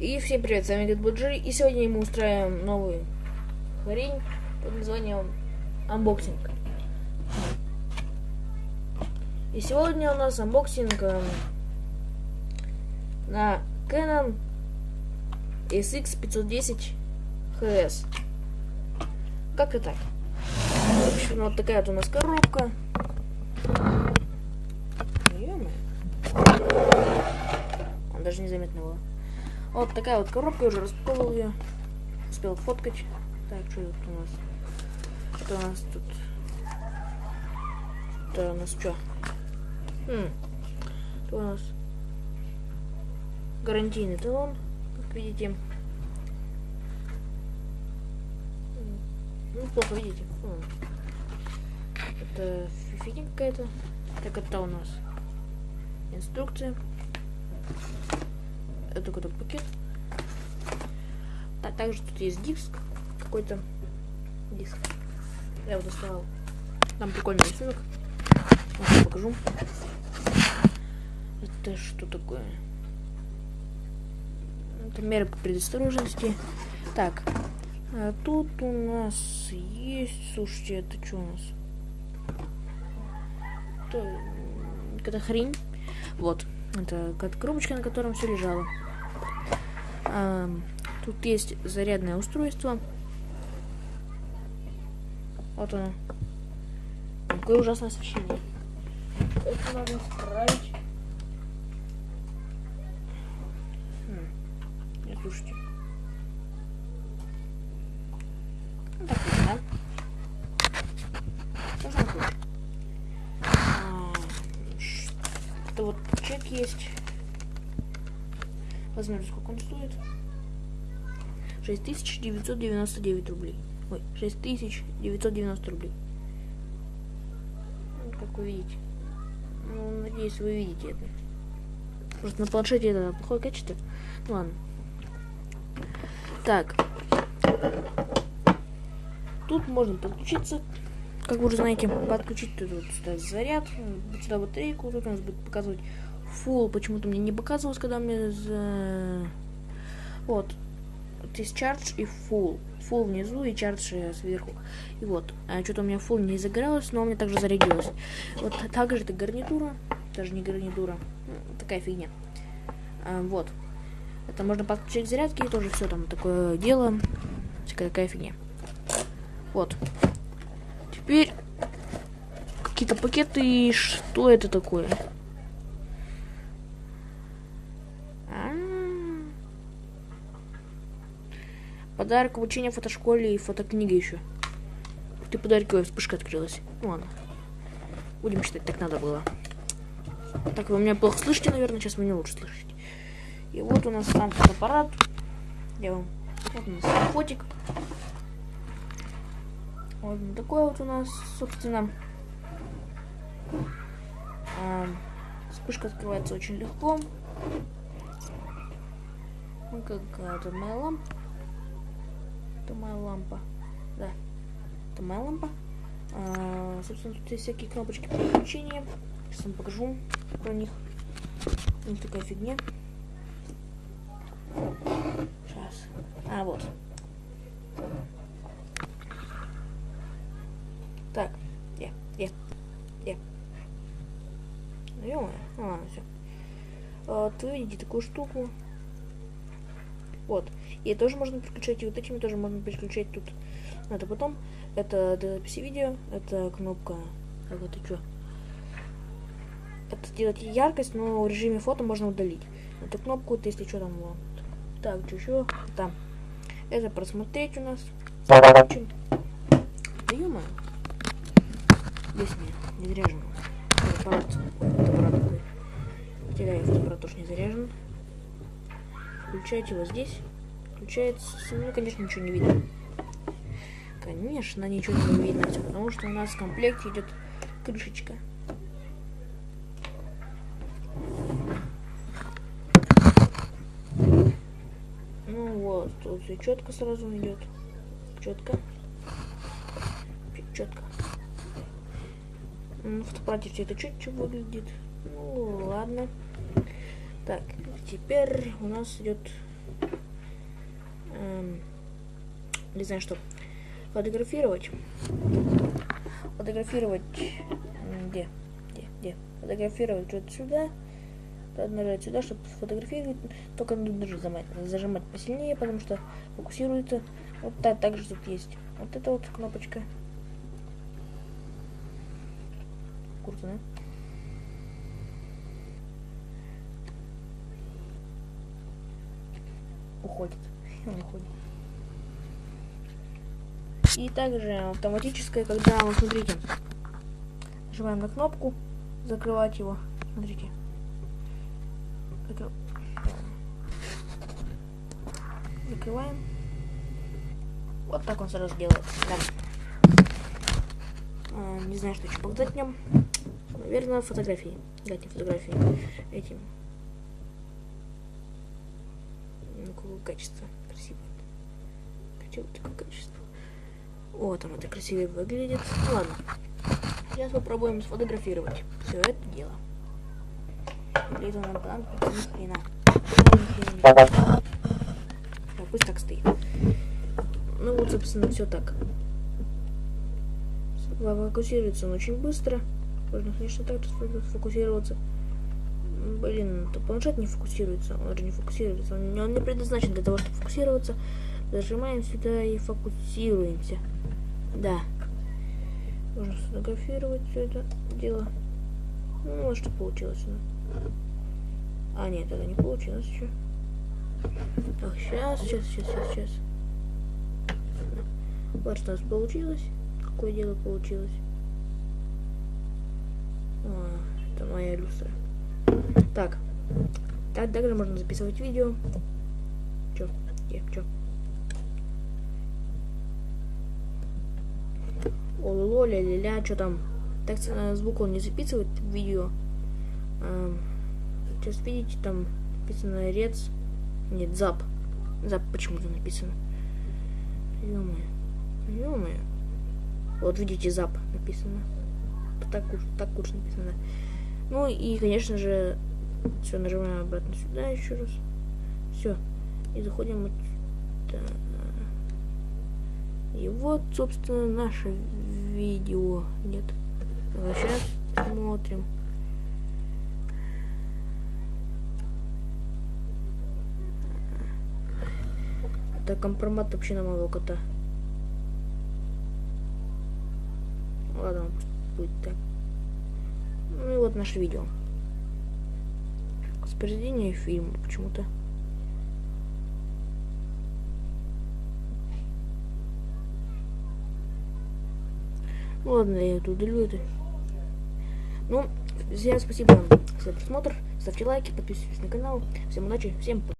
И всем привет, с вами Дед Буджи, и сегодня мы устраиваем новую хрень под названием unboxing. И сегодня у нас unboxing эм, на Canon SX510 HS. Как-то так. В общем, вот такая вот у нас коробка. Он даже незаметно было. Вот такая вот коробка, я уже распаковал ее. Успел фоткать. Так, что тут у нас? Что у нас тут? Это у нас что? Хм. Это у нас гарантийный талон, как видите. Ну, плохо видите. Хм. Это фигня какая-то. Так, это у нас инструкция это какой-то пакет. А также тут есть диск какой-то. Диск. Я его доставал. Там прикольный рисунок. Вот, покажу. Это что такое? Это меры по предосторожности. Так. А тут у нас есть... Слушайте, это что у нас? Это какая-то хрень. Вот. Это коробочка, на котором все лежало. А, тут есть зарядное устройство. Вот оно. Какое ужасное освещение. Это надо исправить. Хм. Не слушайте. Вот чек есть. Посмотрим, сколько он стоит. 6999 рублей. Ой, 6990 рублей. Ну, как вы видите. Ну, надеюсь, вы видите это. Просто на планшете это плохое качество. Ну, ладно. Так. Тут можно подключиться. Как вы уже знаете, подключить тут вот заряд, сюда батарейку, тут у нас будет показывать full почему-то мне не показывалось, когда мне за... Вот. Вот есть charge и full. Full внизу и charge сверху. И вот. А что-то у меня full не загорелось, но у меня также зарядилось. Вот также это гарнитура. Даже не гарнитура. Такая фигня. А, вот. Это можно подключить к зарядке, и тоже все там такое дело. Такая фигня. Вот. Теперь какие-то пакеты. И что это такое? Подарок обучения в фотошколе и фотокниги еще. Ты подарок, ой, вспышка открылась. Ну ладно. Будем считать, так надо было. Так, вы меня плохо слышите, наверное, сейчас вы не лучше слышите. И вот у нас там фотоаппарат. Я вам... Вот у нас фотик. Вот такой вот у нас, собственно. А, вспышка открывается очень легко. Ну, какая-то моя лампа. Это моя лампа. Да. Это моя лампа. А, собственно, тут есть всякие кнопочки переключения. Сейчас вам покажу про них. Них такая фигня. Сейчас. А, вот. Так. Где? Где? Где? Ну, ладно, все. Вот, вы видите такую штуку. Вот. И тоже можно переключать, и вот этими тоже можно переключать тут. Это потом. Это для записи видео. Это кнопка. Как это что? Это сделать яркость, но в режиме фото можно удалить. Эту кнопку, вот, если что там. Вот. Так, что еще? Там. Это просмотреть у нас. Очень. Да ё Здесь не, не заряжен. Фотоаппарат. Фотоаппарат такой. Теряю фотоаппарат тоже не заряжен. Включайте его здесь. Включается. Ну, конечно, ничего не видно. Конечно, ничего не видно, потому что у нас в комплекте идет крышечка. Ну вот, тут все четко сразу идет. Четко. Четко. В фотоаппарате все это четче выглядит. Ну ладно. Так, теперь у нас идет эм, не знаю что, фотографировать. Фотографировать, где, где, где, фотографировать вот сюда. Надо нажать сюда, чтобы сфотографировать. Только нужно зажимать, зажимать посильнее, потому что фокусируется. Вот так, также тут есть. Вот эта вот кнопочка. Круто, да? Уходит. Он уходит. И также автоматическое, когда, вот смотрите, нажимаем на кнопку, закрывать его. Смотрите. Закрываем. Вот так он сразу делает. Да. Не знаю, что еще показать в нем. Наверное, фотографии. Дайте фотографии этим. Ну, качество. Красивое. Красивое такое качество. Вот там это красивее выглядит. Ладно. Сейчас попробуем сфотографировать все это дело. Выглядит он нам ни хрена. Пусть так стоит. Ну вот, собственно, все так. Фокусируется он очень быстро. Можно, конечно, так сфокусироваться. Блин, то планшет не фокусируется. Он же не фокусируется. Он, он не предназначен для того, чтобы фокусироваться. Зажимаем сюда и фокусируемся. Да. Можно сфотографировать все это дело. Ну, вот что получилось. Ну. А, нет, это не получилось еще. Так, сейчас, сейчас, сейчас, сейчас, сейчас. Вот что у нас получилось. Какое дело получилось. А, это моя люстра. Так. Так, также можно записывать видео. Чё? Где? Чё? Ололо, ля-ля-ля, что там? Так, звук он не записывает видео. А, сейчас видите, там написано рец. Нет, зап. Зап почему-то написано. Ё-моё. Ё-моё. Вот видите, зап написано. Так уж, так уж написано. Ну и, конечно же, все, нажимаем обратно сюда еще раз. Все. И заходим вот. И вот, собственно, наше видео. Нет. Сейчас смотрим. Это компромат вообще на моего кота. Ладно, будет так. Вот наше видео. Воспроизведение фильма почему-то. Ну ладно, я это удалю это. Ну, всем спасибо за просмотр. Ставьте лайки, подписывайтесь на канал. Всем удачи, всем пока.